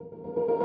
you